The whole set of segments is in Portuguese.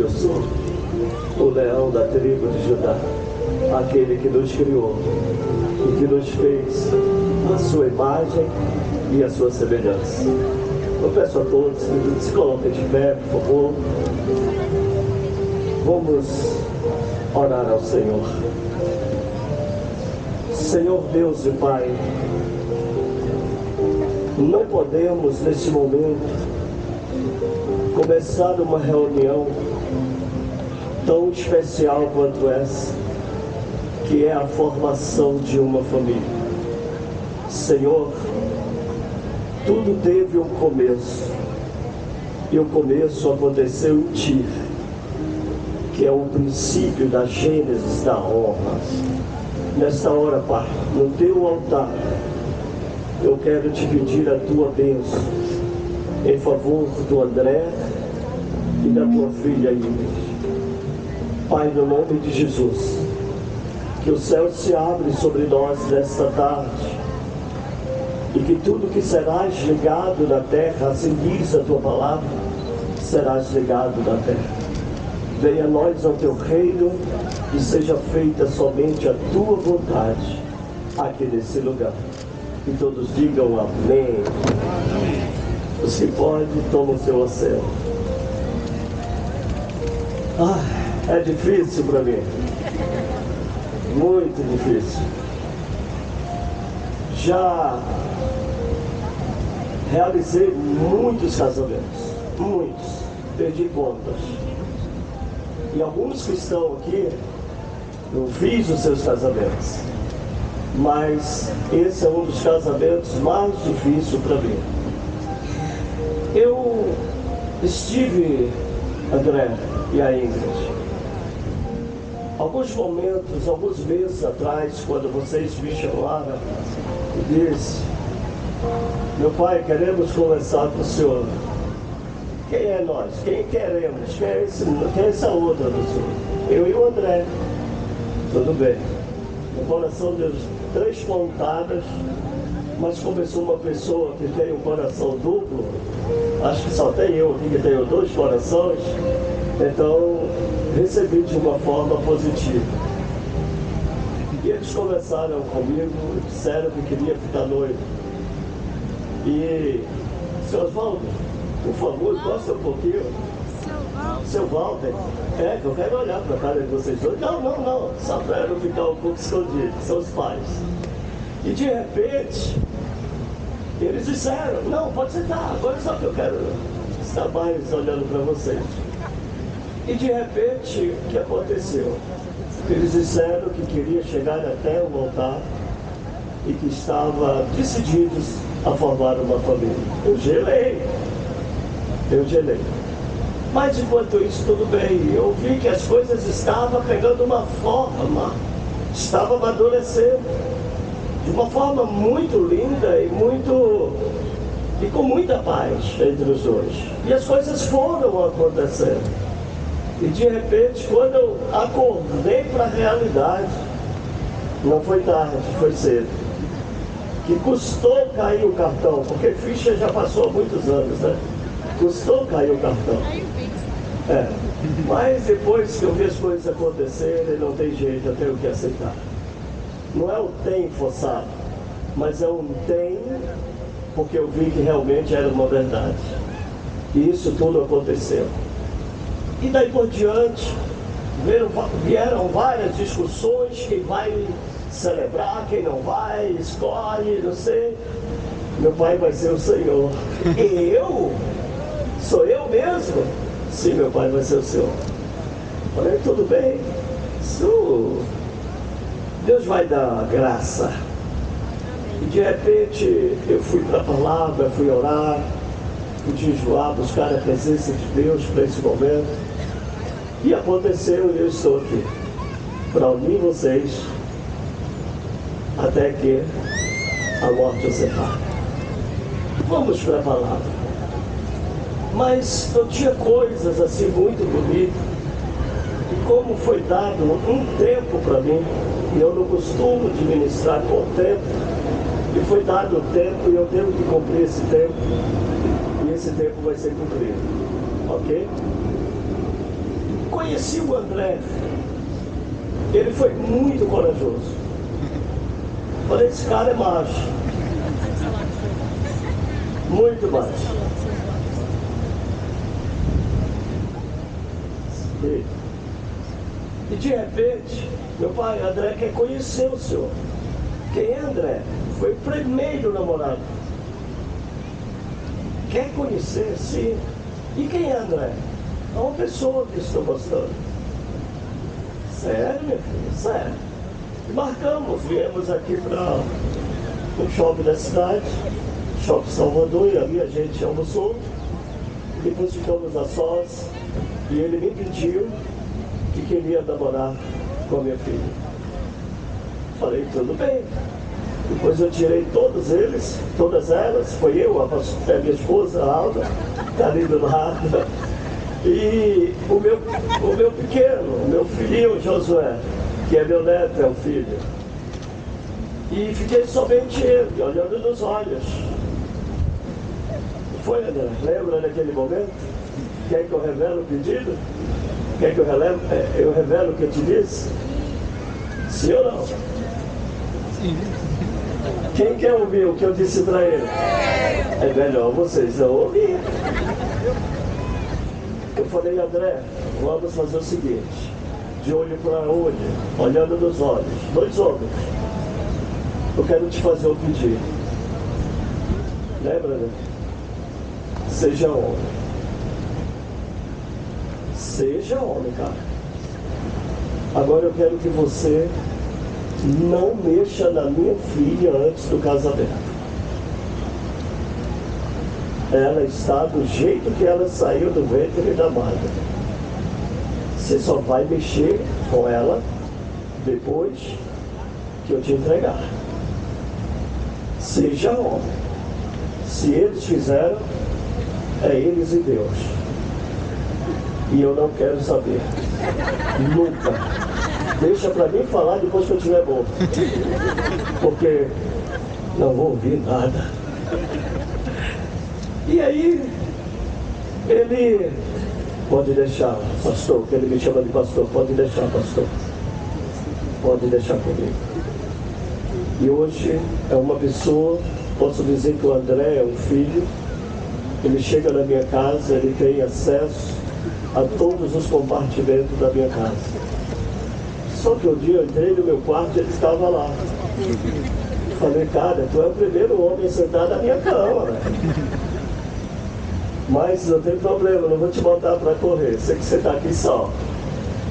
eu sou, o leão da tribo de Judá, aquele que nos criou e que nos fez a sua imagem e a sua semelhança. Eu peço a todos que se coloquem de pé, por favor. Vamos orar ao Senhor. Senhor Deus e Pai, não podemos neste momento começar uma reunião tão especial quanto essa, que é a formação de uma família. Senhor, tudo teve um começo, e o começo aconteceu em Ti, que é o princípio da Gênesis da honra. Nesta hora, Pai, no Teu altar, eu quero te pedir a Tua bênção em favor do André e da Tua filha Ingrid. Pai, no nome de Jesus, que o céu se abre sobre nós nesta tarde e que tudo que serás ligado na terra, assim diz a tua palavra, serás ligado na terra. Venha a nós ao teu reino e seja feita somente a tua vontade aqui nesse lugar. E todos digam amém. Se pode, toma o seu oceano. Ah, é difícil para mim. Muito difícil. Já realizei muitos casamentos. Muitos. Perdi contas. E alguns que estão aqui, eu fiz os seus casamentos. Mas esse é um dos casamentos mais difíceis para mim. Eu estive, André e a Ingrid, alguns momentos, alguns meses atrás, quando vocês me chamaram e disse, meu pai, queremos conversar com o senhor. Quem é nós? Quem queremos? Quem é, esse, quem é essa outra? Eu e o André. Tudo bem. O coração deu três pontadas, mas começou uma pessoa que tem um coração duplo, acho que só tem eu aqui que tenho dois corações, então recebi de uma forma positiva. E eles conversaram comigo, disseram que queria ficar noivo. E, seu Oswaldo, por favor, gosta um pouquinho. Seu Walter, é que eu quero olhar para a cara de vocês dois. Não, não, não, só para não ficar um pouco escondido, são os pais. E de repente, eles disseram, não, pode sentar, agora só que eu quero estar mais olhando para vocês. E de repente, o que aconteceu? Eles disseram que queria chegar até o altar e que estava decididos a formar uma família. Eu gelei. Eu gelei. Mas enquanto isso, tudo bem. Eu vi que as coisas estavam pegando uma forma, estavam amadurecendo de uma forma muito linda e muito e com muita paz entre os dois. E as coisas foram acontecendo. E de repente, quando eu acordei para a realidade, não foi tarde, foi cedo. Que custou cair o cartão, porque ficha já passou há muitos anos, né? Custou cair o cartão. É. Mas depois que eu vi as coisas acontecerem, não tem jeito, eu tenho que aceitar. Não é o tem forçado, mas é um tem porque eu vi que realmente era uma verdade. E isso tudo aconteceu. E daí por diante, vieram, vieram várias discussões, quem vai celebrar, quem não vai, escolhe, não sei. Meu pai vai ser o Senhor. eu? Sou eu mesmo? Sim, meu pai vai ser o Senhor. Falei, tudo bem. Isso, Deus vai dar graça. E de repente eu fui para a palavra, fui orar, fui jejuar, buscar a presença de Deus para esse momento. E aconteceu e eu estou aqui para unir vocês até que a morte os separe. Vamos para a palavra. Mas eu tinha coisas assim muito bonitas. E como foi dado um tempo para mim, e eu não costumo administrar com tempo, e foi dado o tempo e eu tenho que cumprir esse tempo, e esse tempo vai ser cumprido. Ok? Conheci o André, ele foi muito corajoso. Falei, esse cara é macho. Muito macho. E, e de repente, meu pai, André quer conhecer o senhor. Quem é André? Foi o primeiro namorado. Quer conhecer, sim. E quem é André? É uma pessoa que estou gostando. Sério, meu filho? Sério. Marcamos, viemos aqui para o shopping da cidade, shopping Salvador, e ali a gente almoçou. Depois ficamos a sós e ele me pediu que queria namorar com a minha filha. Falei, tudo bem. Depois eu tirei todos eles, todas elas, foi eu, a, a minha esposa, a Alda, está ali do lado. E o meu, o meu pequeno, o meu filhinho Josué, que é meu neto, é o filho. E fiquei somente ele, olhando nos olhos. Foi, André? Lembra daquele momento? Quer que eu revele o pedido? Quer que eu, relevo, é, eu revelo o que eu te disse? Sim ou não? Sim. Quem quer ouvir o que eu disse para ele? É melhor vocês não ouvir. Eu falei, André, vamos fazer o seguinte, de olho para olho, olhando nos olhos, dois homens. Eu quero te fazer um pedido. Lembra, né? Seja homem. Seja homem, cara. Agora eu quero que você não mexa na minha filha antes do casamento. Ela está do jeito que ela saiu do ventre da mãe. Você só vai mexer com ela depois que eu te entregar. Seja homem. Se eles fizeram, é eles e Deus. E eu não quero saber. Nunca. Deixa para mim falar depois que eu estiver bom. Porque não vou ouvir nada. E aí, ele pode deixar, pastor, que ele me chama de pastor, pode deixar, pastor. Pode deixar comigo. E hoje é uma pessoa, posso dizer que o André é um filho, ele chega na minha casa, ele tem acesso a todos os compartimentos da minha casa. Só que um dia eu entrei no meu quarto e ele estava lá. Falei, cara, tu é o primeiro homem sentado na minha cama. Mas não tem problema, não vou te botar para correr. Sei que você está aqui só.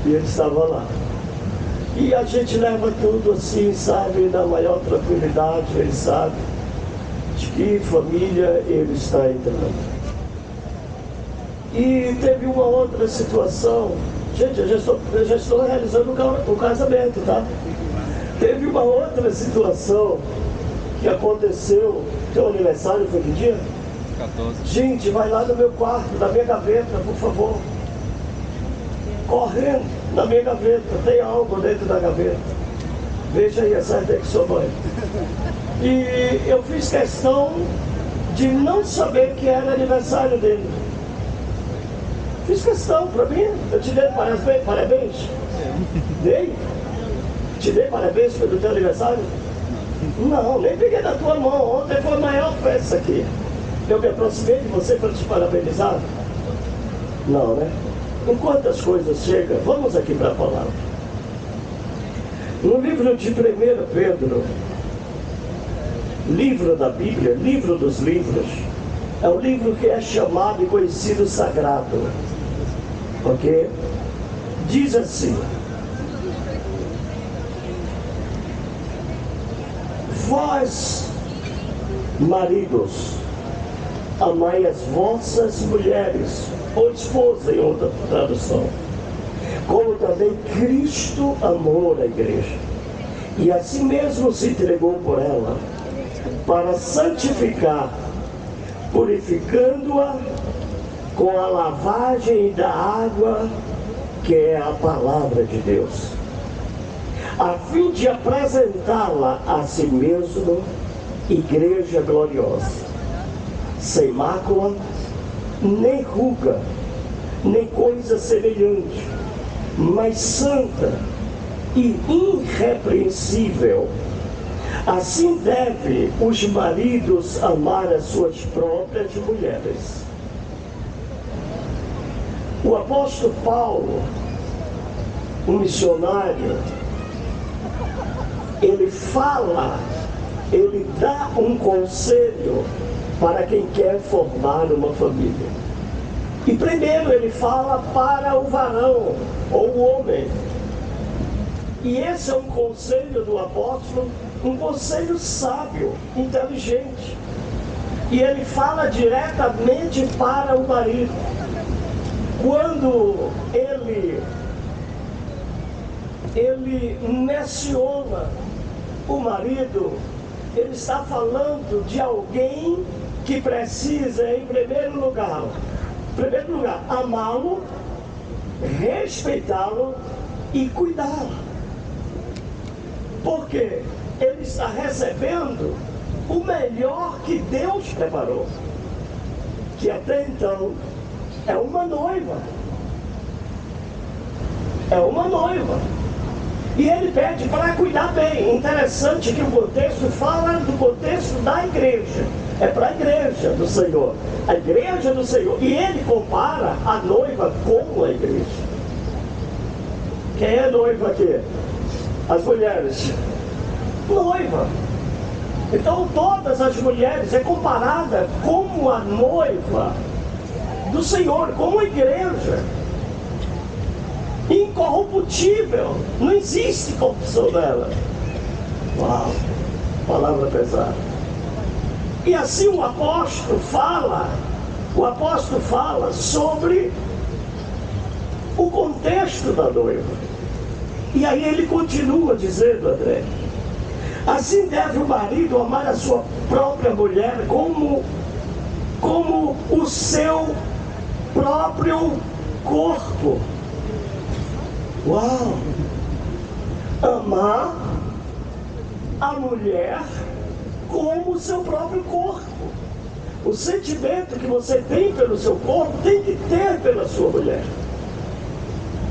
E ele estava lá. E a gente leva tudo assim, sabe, na maior tranquilidade, ele sabe de que família ele está entrando. E teve uma outra situação Gente, eu já estou, eu já estou realizando o casamento, tá? Teve uma outra situação que aconteceu. Teu aniversário foi que dia? 14. Gente, vai lá no meu quarto, na minha gaveta, por favor. Correndo na minha gaveta, tem algo dentro da gaveta. Veja aí, acerta aí com sua mãe. E eu fiz questão de não saber que era aniversário dele. Fiz questão para mim, eu te dei parabéns, parabéns. Dei? Te dei parabéns pelo teu aniversário? Não, nem peguei da tua mão. Ontem foi a maior festa aqui. Eu me aproximei de você para te parabenizar? Não, né? Enquanto as coisas chegam, vamos aqui para a palavra. No livro de 1 Pedro, livro da Bíblia, livro dos livros, é o livro que é chamado e conhecido sagrado. Ok? Diz assim: Vós, maridos, amai as vossas mulheres, ou esposa em outra tradução, como também Cristo amou a igreja, e assim mesmo se entregou por ela, para santificar, purificando-a com a lavagem da água, que é a palavra de Deus, a fim de apresentá-la a si mesmo, igreja gloriosa, sem mácula, nem ruga, nem coisa semelhante, mas santa e irrepreensível. Assim deve os maridos amar as suas próprias mulheres. O apóstolo Paulo, um missionário, ele fala, ele dá um conselho para quem quer formar uma família. E primeiro ele fala para o varão ou o homem. E esse é um conselho do apóstolo, um conselho sábio, inteligente. E ele fala diretamente para o marido. Quando ele ele menciona o marido, ele está falando de alguém que precisa, em primeiro lugar, primeiro lugar, amá-lo, respeitá-lo e cuidá-lo. Porque ele está recebendo o melhor que Deus preparou, que até então é uma noiva. É uma noiva. E ele pede para cuidar bem. Interessante que o contexto fala do contexto da igreja é para a igreja do Senhor. A igreja do Senhor. E ele compara a noiva com a igreja. Quem é noiva aqui? As mulheres. Noiva. Então todas as mulheres é comparada como a noiva do Senhor, como a igreja. Incorruptível. Não existe corrupção dela. Uau, palavra pesada. E assim o apóstolo fala, o apóstolo fala sobre o contexto da noiva. E aí ele continua dizendo, André, assim deve o marido amar a sua própria mulher como, como o seu próprio corpo. Uau! Amar a mulher como o seu próprio corpo. O sentimento que você tem pelo seu corpo tem que ter pela sua mulher.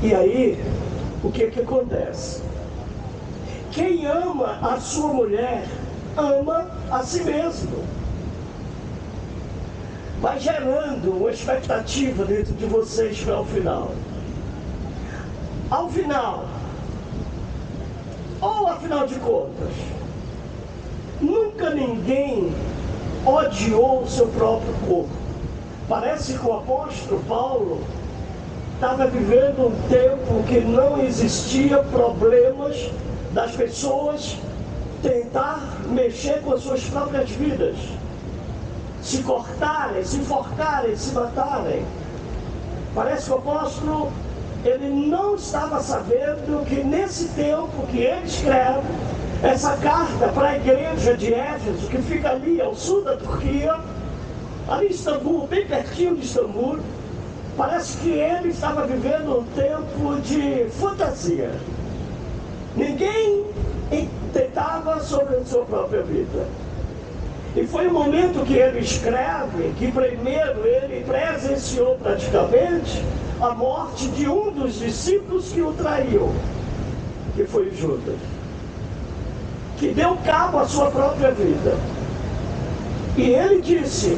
E aí, o que que acontece? Quem ama a sua mulher, ama a si mesmo. Vai gerando uma expectativa dentro de vocês para o final. Ao final, ou afinal de contas, Nunca ninguém odiou o seu próprio corpo. Parece que o apóstolo Paulo estava vivendo um tempo que não existia problemas das pessoas tentar mexer com as suas próprias vidas, se cortarem, se enforcarem, se matarem. Parece que o apóstolo ele não estava sabendo que nesse tempo que ele escreve essa carta para a igreja de Éfeso, que fica ali ao sul da Turquia, ali em Istambul, bem pertinho de Istambul, parece que ele estava vivendo um tempo de fantasia. Ninguém tentava sobre a sua própria vida. E foi o momento que ele escreve que primeiro ele presenciou praticamente a morte de um dos discípulos que o traiu, que foi Judas que deu cabo à sua própria vida. E ele disse: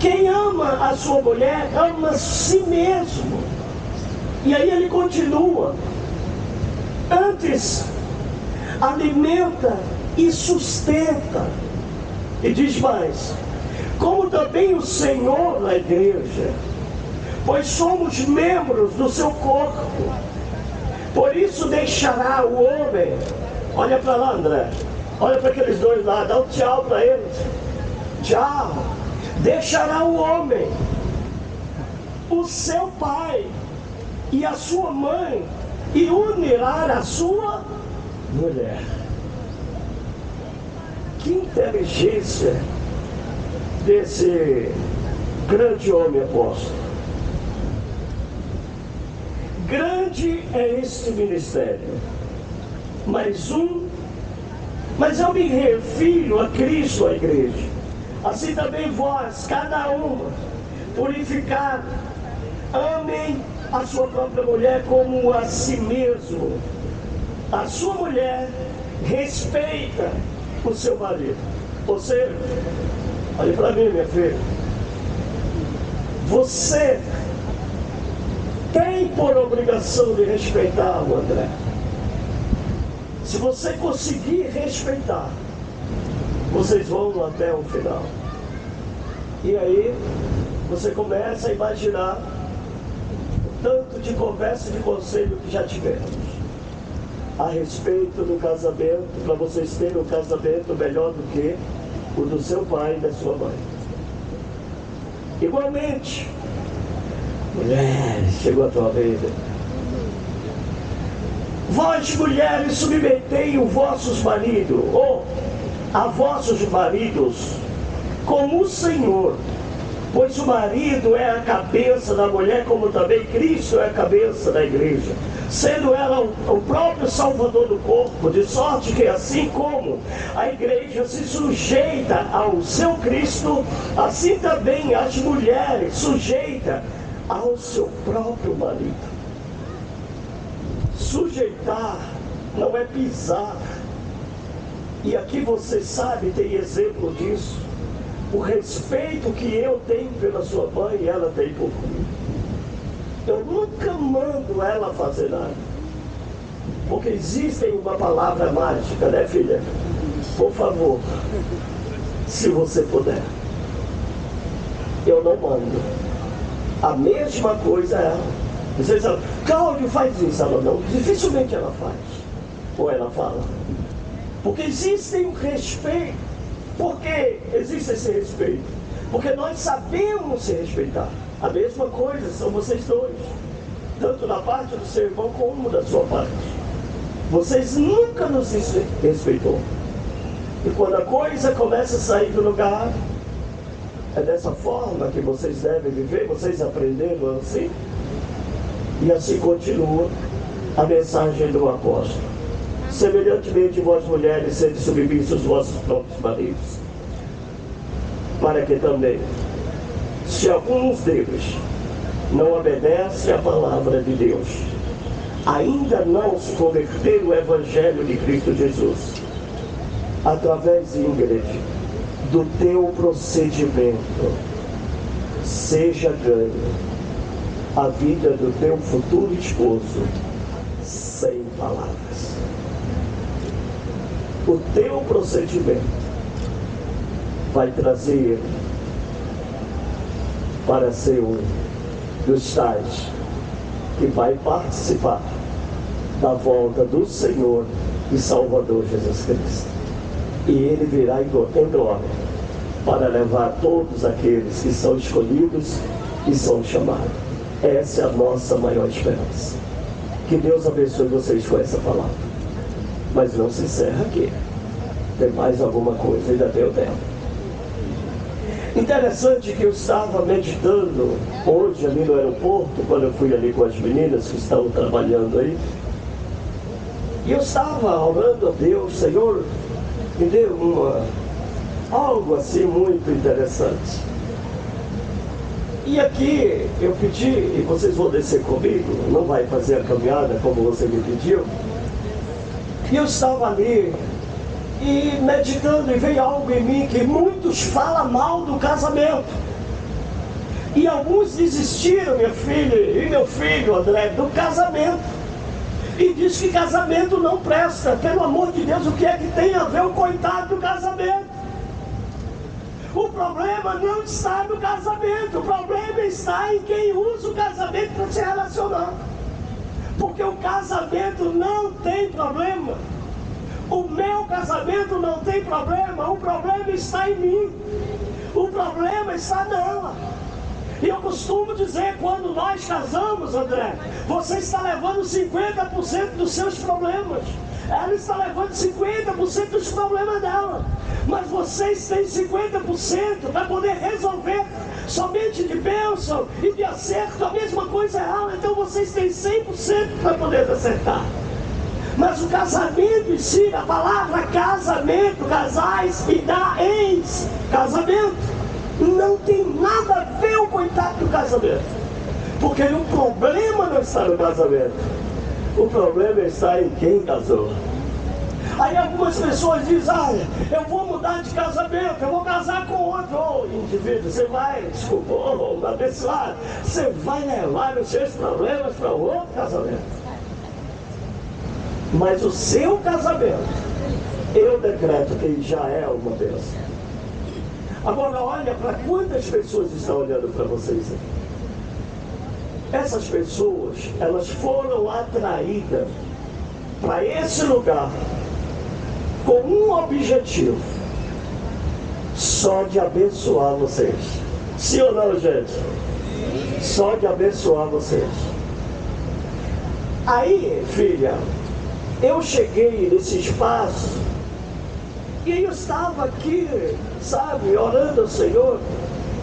quem ama a sua mulher ama si mesmo. E aí ele continua: antes alimenta e sustenta. E diz mais: como também o Senhor na igreja, pois somos membros do seu corpo. Por isso deixará o homem Olha para lá, André. Olha para aqueles dois lá, dá um tchau para eles. Tchau. Deixará o homem, o seu pai e a sua mãe, e unirá a sua mulher. Que inteligência desse grande homem apóstolo. Grande é este ministério mais um. Mas eu me refiro a Cristo, a igreja. Assim também vós, cada um, purificado, amem a sua própria mulher como a si mesmo. A sua mulher respeita o seu marido. Você, olhe para mim, minha filha. Você tem por obrigação de respeitar o André. Se você conseguir respeitar, vocês vão até o final. E aí você começa a imaginar o tanto de conversa e de conselho que já tivemos a respeito do casamento, para vocês terem um casamento melhor do que o do seu pai e da sua mãe. Igualmente, mulheres, chegou a tua vez. Vós, mulheres, submetei os vossos maridos, ou a vossos maridos, como o Senhor. Pois o marido é a cabeça da mulher, como também Cristo é a cabeça da igreja sendo ela o próprio Salvador do corpo, de sorte que assim como a igreja se sujeita ao seu Cristo, assim também as mulheres sujeita ao seu próprio marido. Sujeitar não é pisar. E aqui você sabe, tem exemplo disso. O respeito que eu tenho pela sua mãe, ela tem por mim. Eu nunca mando ela fazer nada. Porque existe uma palavra mágica, né, filha? Por favor, se você puder. Eu não mando. A mesma coisa é ela. Vocês falam, Cláudio faz isso, ela não. Dificilmente ela faz. Ou ela fala. Porque existe um respeito. Por que existe esse respeito? Porque nós sabemos se respeitar. A mesma coisa são vocês dois, tanto da parte do seu irmão como da sua parte. Vocês nunca nos respeitou. E quando a coisa começa a sair do lugar, é dessa forma que vocês devem viver, vocês aprenderam assim. E assim continua a mensagem do apóstolo. Semelhantemente, vós mulheres, sede submissos aos vossos próprios maridos, para que também se alguns deles não obedecem à palavra de Deus, ainda não se converteram ao Evangelho de Cristo Jesus, através, Ingrid, do teu procedimento, seja ganho a vida do teu futuro esposo sem palavras. O teu procedimento vai trazer para ser um dos tais que vai participar da volta do Senhor e Salvador Jesus Cristo. E ele virá em glória para levar todos aqueles que são escolhidos e são chamados. Essa é a nossa maior esperança. Que Deus abençoe vocês com essa palavra. Mas não se encerra aqui. Tem mais alguma coisa, ainda tem o tempo. Interessante que eu estava meditando hoje ali no aeroporto, quando eu fui ali com as meninas que estavam trabalhando aí. E eu estava orando a Deus, Senhor, me deu uma, algo assim muito interessante. E aqui eu pedi, e vocês vão descer comigo, não vai fazer a caminhada como você me pediu. E eu estava ali e meditando, e veio algo em mim que muitos falam mal do casamento. E alguns desistiram, minha filha e meu filho, André, do casamento. E diz que casamento não presta. Pelo amor de Deus, o que é que tem a ver o coitado do casamento? O problema não está no casamento, o problema está em quem usa o casamento para se relacionar. Porque o casamento não tem problema. O meu casamento não tem problema, o problema está em mim. O problema está nela. E eu costumo dizer, quando nós casamos, André, você está levando 50% dos seus problemas. Ela está levando 50% dos problemas dela. Mas vocês têm 50% para poder resolver somente de bênção e de acerto. A mesma coisa é ela. Então vocês têm 100% para poder acertar. Mas o casamento em si, a palavra casamento, casais e dá ex, casamento, não tem nada a ver o coitado do casamento. Porque o problema não está no casamento. O problema está em quem casou. Aí algumas pessoas dizem, ah, eu vou mudar de casamento, eu vou casar com outro oh, indivíduo. Você vai, desculpa, oh, abençoado, você vai levar os seus problemas para outro casamento. Mas o seu casamento, eu decreto que já é uma bênção. Agora olha para quantas pessoas estão olhando para vocês aqui. Essas pessoas, elas foram atraídas para esse lugar com um objetivo: só de abençoar vocês. Sim ou não, gente? Só de abençoar vocês. Aí, filha, eu cheguei nesse espaço e eu estava aqui, sabe, orando ao Senhor.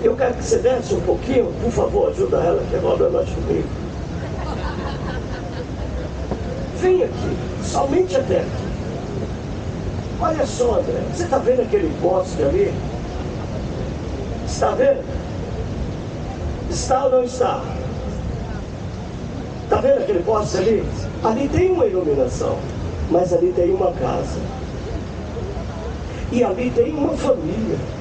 Eu quero que você desce um pouquinho, por favor, ajuda ela, que agora nós comigo. Vem aqui, somente até aqui. Olha só, André, você está vendo aquele poste ali? Está vendo? Está ou não está? Está vendo aquele poste ali? Ali tem uma iluminação, mas ali tem uma casa. E ali tem uma família.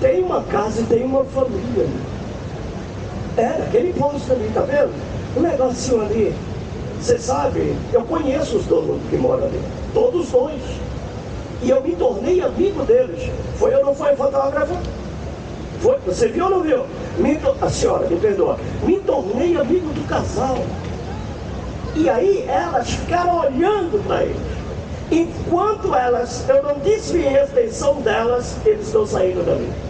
Tem uma casa e tem uma família. É, aquele poste ali, tá vendo? O negocinho ali. Você sabe, eu conheço os donos que moram ali. Todos dois. E eu me tornei amigo deles. Foi ou não foi fotógrafo? Foi, você viu ou não viu? Me, a senhora, me perdoa. Me tornei amigo do casal. E aí elas ficaram olhando para ele. Enquanto elas, eu não desviei a atenção delas, eles estão saindo dali.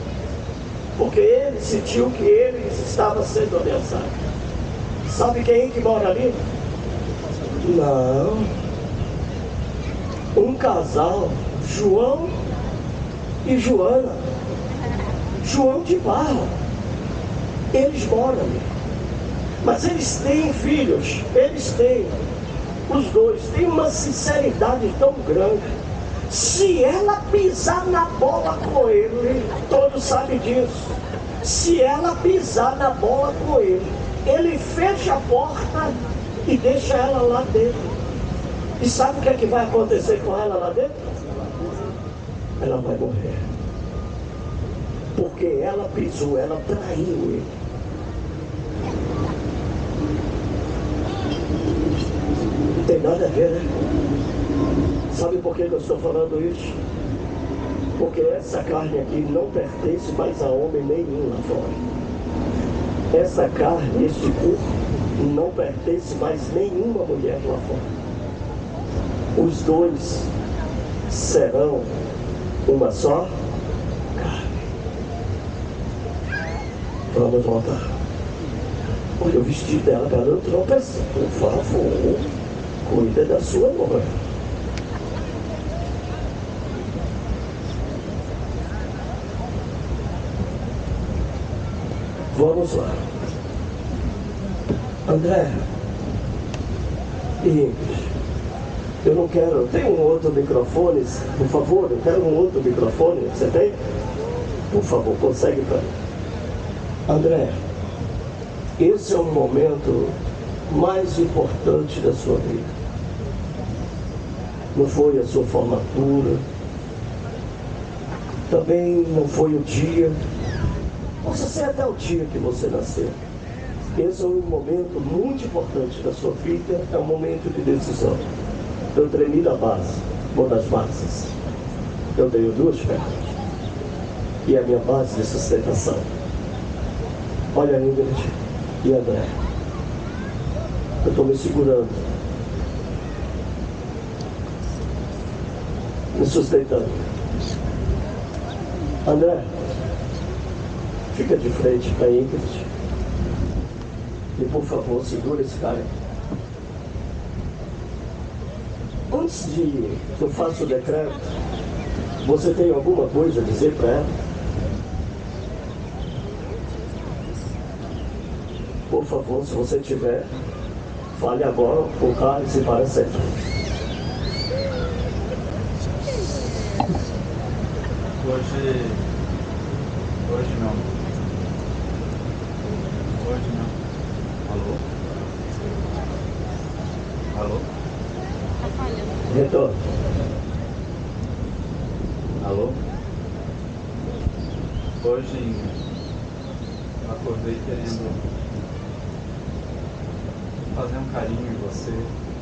Porque ele sentiu que ele estava sendo ameaçado. Sabe quem que mora ali? Não. Um casal, João e Joana. João de Barra. Eles moram ali. Mas eles têm filhos, eles têm. Os dois têm uma sinceridade tão grande. Se ela pisar na bola com ele, todos sabem disso. Se ela pisar na bola com ele, ele fecha a porta e deixa ela lá dentro. E sabe o que é que vai acontecer com ela lá dentro? Ela vai morrer. Porque ela pisou, ela traiu ele. Não tem nada a ver, né? Sabe por que eu estou falando isso? Porque essa carne aqui não pertence mais a homem nenhum lá fora. Essa carne, este corpo, não pertence mais nenhuma mulher lá fora. Os dois serão uma só carne. Vamos voltar. Olha o vestido dela para não tropeçar. Por favor, cuida da sua mãe. Vamos lá. André, e eu não quero. Tem um outro microfone, por favor? Eu quero um outro microfone. Você tem? Por favor, consegue para mim. André, esse é o momento mais importante da sua vida. Não foi a sua formatura, também não foi o dia, possa ser até o dia que você nasceu. Esse é um momento muito importante da sua vida, é um momento de decisão. Eu tremi da base, uma das bases. Eu tenho duas pernas. E é a minha base de sustentação. Olha, Ingrid e André. Eu estou me segurando. Me sustentando. André, fica de frente para Ingrid. E por favor, segura esse cara. Antes de eu faço o decreto, você tem alguma coisa a dizer para ela? Por favor, se você tiver, fale agora, o carro se para sempre. Hoje, hoje não. Hoje não. Alô? Alô? Tá falhando. Retorno. Alô? Hoje eu acordei querendo fazer um carinho em você,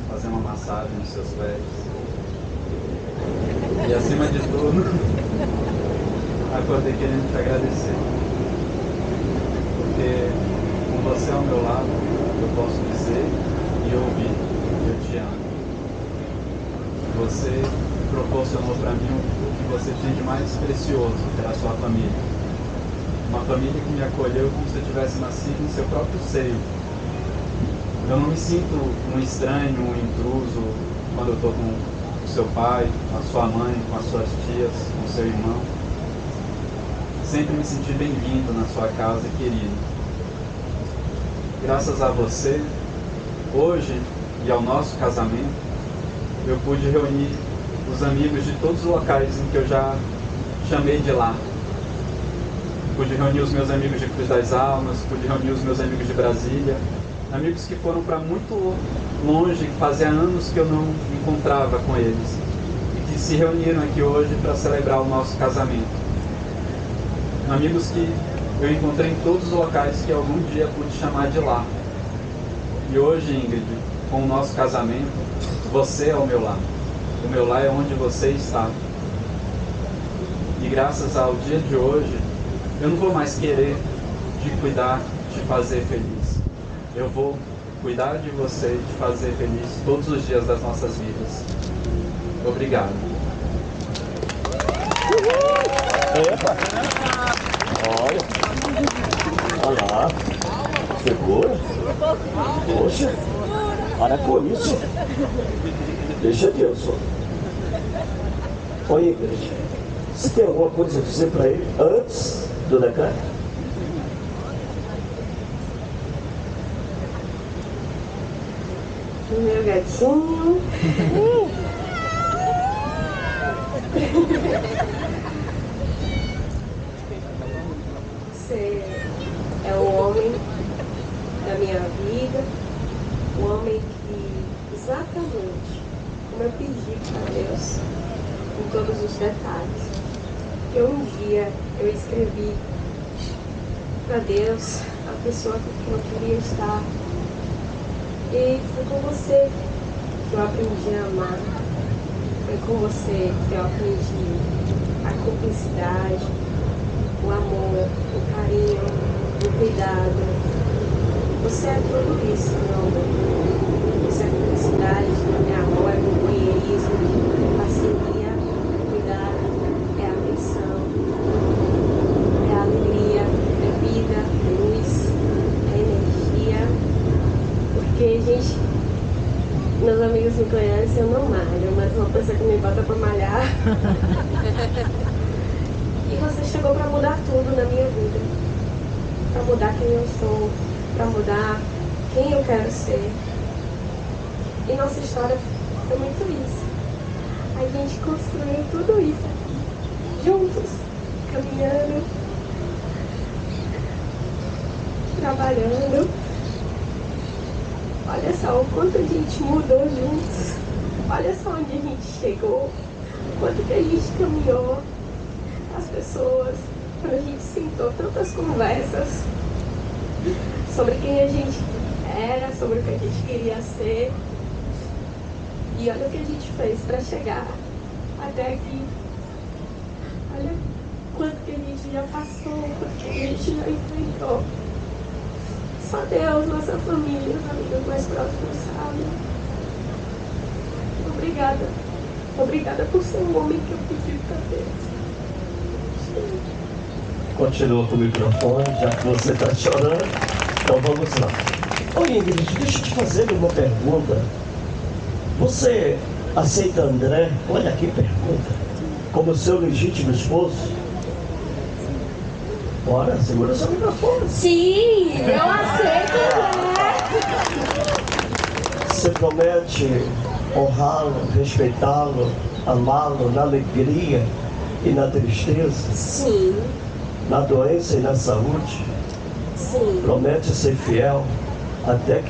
fazer uma massagem nos seus pés. E acima de tudo, acordei querendo te agradecer. Porque com você ao meu lado, eu posso dizer e ouvir que eu te amo. Você proporcionou para mim o que você tinha de mais precioso, que era a sua família. Uma família que me acolheu como se eu tivesse nascido em seu próprio seio. Eu não me sinto um estranho, um intruso quando eu estou com o seu pai, com a sua mãe, com as suas tias, com o seu irmão. Sempre me senti bem-vindo na sua casa, querido. Graças a você, hoje e ao nosso casamento, eu pude reunir os amigos de todos os locais em que eu já chamei de lá. Pude reunir os meus amigos de Cruz das Almas, pude reunir os meus amigos de Brasília, amigos que foram para muito longe, que fazia anos que eu não encontrava com eles e que se reuniram aqui hoje para celebrar o nosso casamento. Amigos que eu encontrei em todos os locais que algum dia pude chamar de lá. E hoje, Ingrid, com o nosso casamento, você é o meu lar. O meu lar é onde você está. E graças ao dia de hoje, eu não vou mais querer te cuidar, te fazer feliz. Eu vou cuidar de você e te fazer feliz todos os dias das nossas vidas. Obrigado. Epa! Olha! Olha lá! Segura! Poxa! Para com isso! Deixa Deus, ó. Oi, igreja. Você tem alguma coisa a dizer para ele antes do decreto? Meu gatinho. Você é o homem da minha vida, o homem que exatamente como eu pedi para Deus, em todos os detalhes. Que um dia eu escrevi para Deus a pessoa com quem eu queria estar. E foi com você que eu aprendi a amar. Foi com você que eu aprendi a cumplicidade, o amor, o carinho, o cuidado. Você é tudo isso, meu amor. Você é cumplicidade, é amor, é companheirismo, é parceria, é cuidado, é atenção, é alegria, é vida, é luz, é energia. Porque, gente, meus amigos me conhecem, eu não malho, mas uma pessoa que me bota pra malhar. e você chegou pra mudar tudo na minha vida. Pra mudar quem eu sou, pra mudar quem eu quero ser. E nossa história foi muito isso. A gente construiu tudo isso aqui, juntos, caminhando, trabalhando. Olha só o quanto a gente mudou juntos. Olha só onde a gente chegou. Quanto que a gente caminhou. As pessoas. Quando a gente sentou tantas conversas sobre quem a gente era, sobre o que a gente queria ser. E olha o que a gente fez para chegar até aqui. Olha quanto que a gente já passou, quanto que a gente já enfrentou. Só Deus, nossa família, os amigos mais próximos sabem. Obrigada. Obrigada por ser um homem que eu pedi para Deus. Continua com o microfone, já que você está chorando. Então vamos lá. Oi, Ingrid, deixa eu te fazer uma pergunta. Você aceita André, olha que pergunta, como seu legítimo esposo? Bora, segura seu microfone. Sim, eu aceito, né? Você promete honrá-lo, respeitá-lo, amá-lo na alegria e na tristeza, Sim, na doença e na saúde, Sim. Promete ser fiel até que